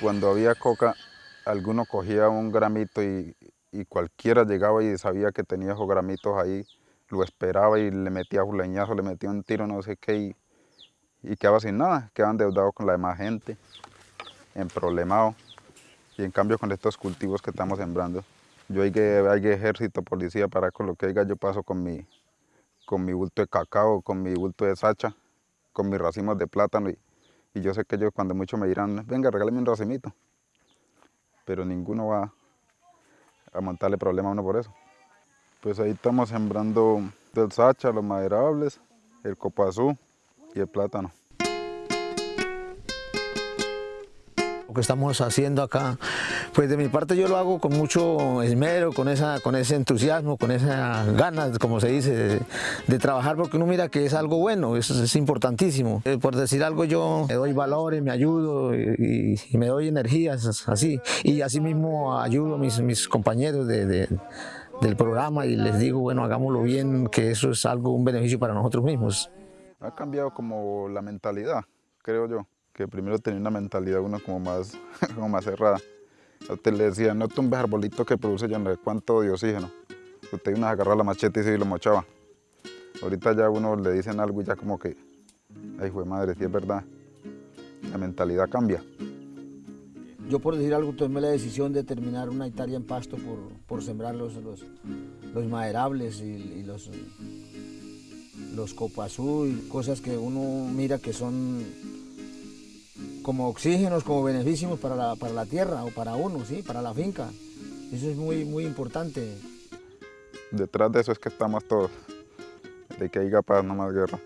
Cuando había coca, alguno cogía un gramito y, cualquiera llegaba y sabía que tenía esos gramitos ahí, lo esperaba y le metía un leñazo, le metía un tiro, no sé qué, y, quedaba sin nada, quedaba endeudado con la demás gente, en problemado. Y en cambio con estos cultivos que estamos sembrando, yo hay que, hay ejército, policía, para con lo que haya yo paso con mi, con mi bulto de cacao, con mi bulto de sacha, con mis racimos de plátano y, y yo sé que ellos cuando mucho me dirán, venga, regálame un racimito. Pero ninguno va a montarle problema a uno por eso. Pues ahí estamos sembrando el sacha, los maderables, el copazú y el plátano. Que estamos haciendo acá, pues de mi parte yo lo hago con mucho esmero, con, esa, con ese entusiasmo, con esas ganas, como se dice, de, trabajar, porque uno mira que es algo bueno, eso es importantísimo. Eh, por decir algo yo me doy valores, me ayudo y, me doy energías así, y así mismo ayudo a mis, mis compañeros de, del programa y les digo, bueno, hagámoslo bien, que eso es algo, un beneficio para nosotros mismos. Ha cambiado como la mentalidad, creo yo que primero tenía una mentalidad uno como más, como más cerrada. Le decía, no tumbes arbolito que produce ya no sé cuánto de oxígeno. Usted iba a agarrar la machete y se lo mochaba. Ahorita ya uno le dicen algo y ya como que, ay, fue madre, si es verdad. La mentalidad cambia. Yo por decir algo tomé la decisión de terminar una hectárea en pasto por, por sembrar los, los, maderables y, los, los y cosas que uno mira que son como oxígenos, como beneficios para la, para la tierra o para uno, ¿sí? para la finca. Eso es muy, muy importante. Detrás de eso es que estamos todos, de que haya paz, no más guerra.